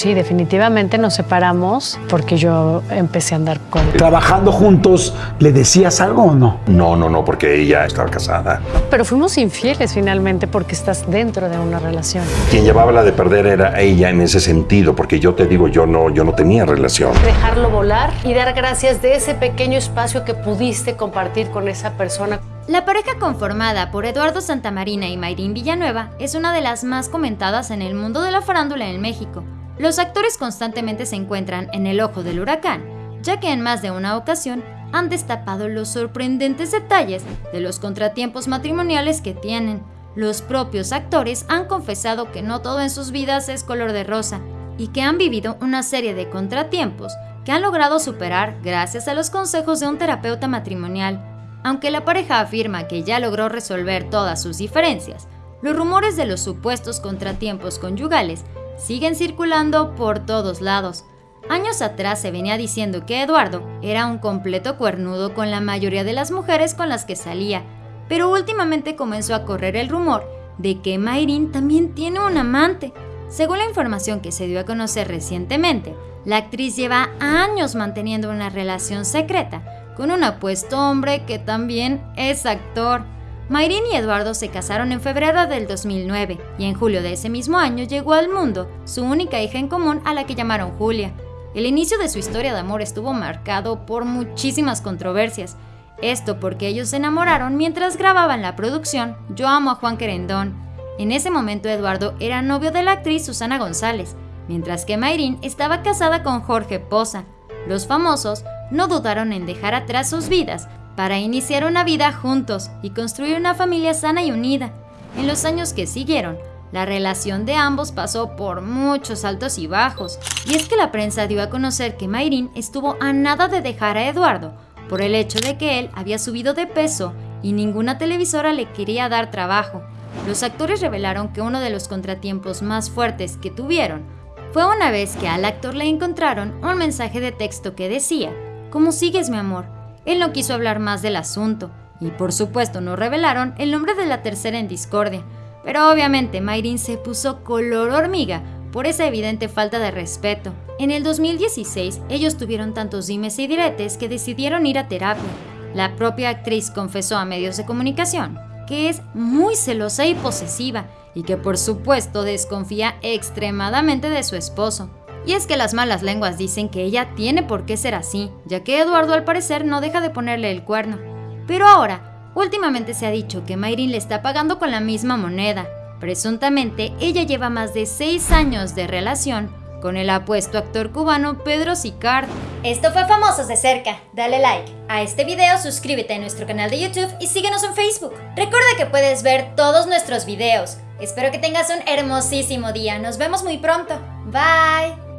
sí, definitivamente nos separamos porque yo empecé a andar con... Trabajando juntos, ¿le decías algo o no? No, no, no, porque ella estaba casada. Pero fuimos infieles finalmente porque estás dentro de una relación. Quien llevaba la de perder era ella en ese sentido, porque yo te digo, yo no, yo no tenía relación. Dejarlo volar y dar gracias de ese pequeño espacio que pudiste compartir con esa persona. La pareja conformada por Eduardo Santamarina y Mayrín Villanueva es una de las más comentadas en el mundo de la farándula en México. Los actores constantemente se encuentran en el ojo del huracán, ya que en más de una ocasión han destapado los sorprendentes detalles de los contratiempos matrimoniales que tienen. Los propios actores han confesado que no todo en sus vidas es color de rosa y que han vivido una serie de contratiempos que han logrado superar gracias a los consejos de un terapeuta matrimonial. Aunque la pareja afirma que ya logró resolver todas sus diferencias, los rumores de los supuestos contratiempos conyugales siguen circulando por todos lados. Años atrás se venía diciendo que Eduardo era un completo cuernudo con la mayoría de las mujeres con las que salía, pero últimamente comenzó a correr el rumor de que Mayrin también tiene un amante. Según la información que se dio a conocer recientemente, la actriz lleva años manteniendo una relación secreta con un apuesto hombre que también es actor. Mayrin y Eduardo se casaron en febrero del 2009 y en julio de ese mismo año llegó al mundo su única hija en común a la que llamaron Julia. El inicio de su historia de amor estuvo marcado por muchísimas controversias. Esto porque ellos se enamoraron mientras grababan la producción Yo amo a Juan Querendón. En ese momento Eduardo era novio de la actriz Susana González, mientras que Mayrin estaba casada con Jorge Poza. Los famosos no dudaron en dejar atrás sus vidas para iniciar una vida juntos y construir una familia sana y unida. En los años que siguieron, la relación de ambos pasó por muchos altos y bajos, y es que la prensa dio a conocer que Mayrin estuvo a nada de dejar a Eduardo por el hecho de que él había subido de peso y ninguna televisora le quería dar trabajo. Los actores revelaron que uno de los contratiempos más fuertes que tuvieron fue una vez que al actor le encontraron un mensaje de texto que decía ¿Cómo sigues, mi amor? Él no quiso hablar más del asunto, y por supuesto no revelaron el nombre de la tercera en discordia. Pero obviamente Mayrin se puso color hormiga por esa evidente falta de respeto. En el 2016, ellos tuvieron tantos dimes y diretes que decidieron ir a terapia. La propia actriz confesó a medios de comunicación que es muy celosa y posesiva y que por supuesto desconfía extremadamente de su esposo. Y es que las malas lenguas dicen que ella tiene por qué ser así, ya que Eduardo al parecer no deja de ponerle el cuerno. Pero ahora, últimamente se ha dicho que Mayrin le está pagando con la misma moneda. Presuntamente, ella lleva más de 6 años de relación con el apuesto actor cubano Pedro Sicard. Esto fue Famosos de Cerca. Dale like a este video, suscríbete a nuestro canal de YouTube y síguenos en Facebook. Recuerda que puedes ver todos nuestros videos. Espero que tengas un hermosísimo día. Nos vemos muy pronto. Bye.